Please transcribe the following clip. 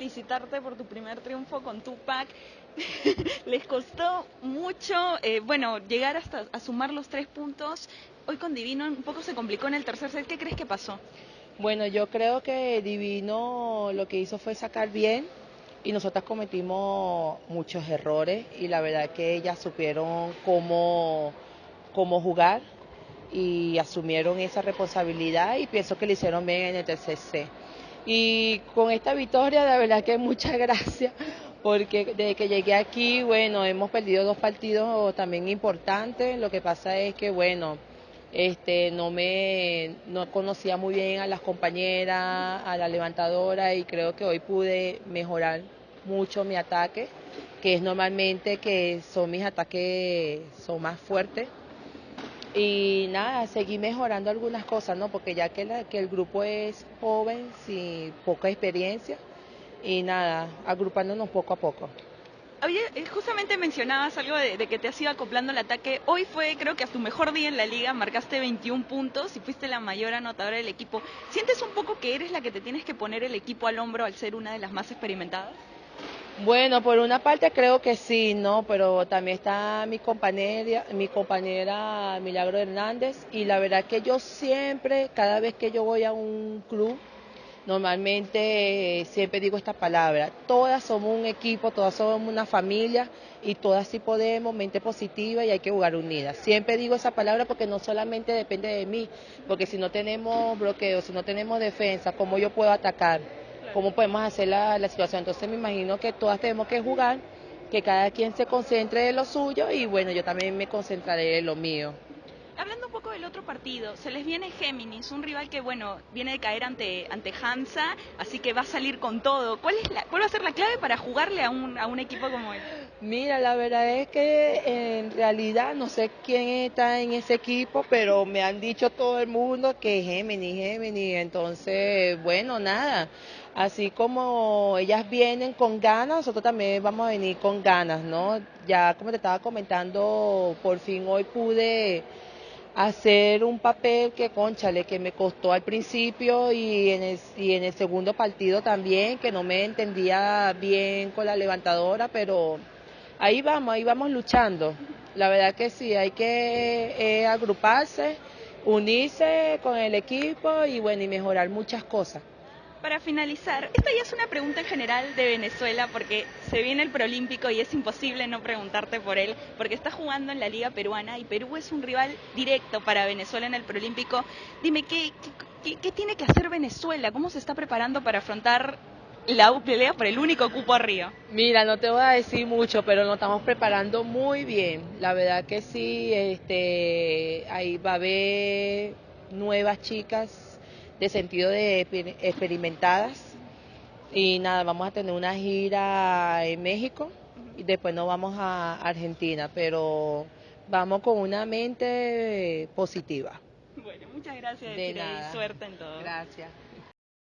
felicitarte por tu primer triunfo con Tupac. Les costó mucho, eh, bueno, llegar hasta a sumar los tres puntos. Hoy con Divino un poco se complicó en el tercer set. ¿Qué crees que pasó? Bueno, yo creo que Divino lo que hizo fue sacar bien y nosotras cometimos muchos errores y la verdad que ellas supieron cómo, cómo jugar y asumieron esa responsabilidad y pienso que lo hicieron bien en el tercer set. Y con esta victoria, la verdad que muchas gracias, porque desde que llegué aquí, bueno, hemos perdido dos partidos también importantes. Lo que pasa es que, bueno, este, no me no conocía muy bien a las compañeras, a la levantadora y creo que hoy pude mejorar mucho mi ataque, que es normalmente que son mis ataques son más fuertes y nada, seguí mejorando algunas cosas, ¿no? Porque ya que, la, que el grupo es joven, sin poca experiencia, y nada, agrupándonos poco a poco. Eh, justamente mencionabas algo de, de, que te has ido acoplando el ataque. Hoy fue, creo que a tu mejor día en la liga, marcaste 21 puntos y fuiste la mayor anotadora del equipo. ¿Sientes un poco que eres la que te tienes que poner el equipo al hombro al ser una de las más experimentadas? Bueno, por una parte creo que sí, ¿no? Pero también está mi compañera, mi compañera Milagro Hernández y la verdad que yo siempre, cada vez que yo voy a un club, normalmente siempre digo esta palabra, todas somos un equipo, todas somos una familia y todas sí podemos, mente positiva y hay que jugar unidas. Siempre digo esa palabra porque no solamente depende de mí, porque si no tenemos bloqueo, si no tenemos defensa, ¿cómo yo puedo atacar? Cómo podemos hacer la, la situación. Entonces me imagino que todas tenemos que jugar, que cada quien se concentre en lo suyo y bueno, yo también me concentraré en lo mío. Hablando un poco del otro partido, se les viene Géminis, un rival que, bueno, viene de caer ante, ante Hansa, así que va a salir con todo. ¿Cuál, es la, ¿Cuál va a ser la clave para jugarle a un, a un equipo como él? Mira, la verdad es que en realidad no sé quién está en ese equipo, pero me han dicho todo el mundo que Géminis, Géminis. Entonces, bueno, nada. Así como ellas vienen con ganas, nosotros también vamos a venir con ganas, ¿no? Ya como te estaba comentando, por fin hoy pude hacer un papel que, conchale, que me costó al principio y en, el, y en el segundo partido también, que no me entendía bien con la levantadora, pero ahí vamos, ahí vamos luchando. La verdad que sí, hay que eh, agruparse, unirse con el equipo y bueno, y mejorar muchas cosas. Para finalizar, esta ya es una pregunta en general de Venezuela porque se viene el Prolímpico y es imposible no preguntarte por él porque está jugando en la Liga Peruana y Perú es un rival directo para Venezuela en el Prolímpico. Dime, ¿qué, qué, qué tiene que hacer Venezuela? ¿Cómo se está preparando para afrontar la pelea por el único cupo arriba? Mira, no te voy a decir mucho, pero nos estamos preparando muy bien. La verdad que sí, este, ahí va a haber nuevas chicas de sentido de experimentadas. Y nada, vamos a tener una gira en México y después nos vamos a Argentina, pero vamos con una mente positiva. Bueno, muchas gracias de y suerte en todo. Gracias.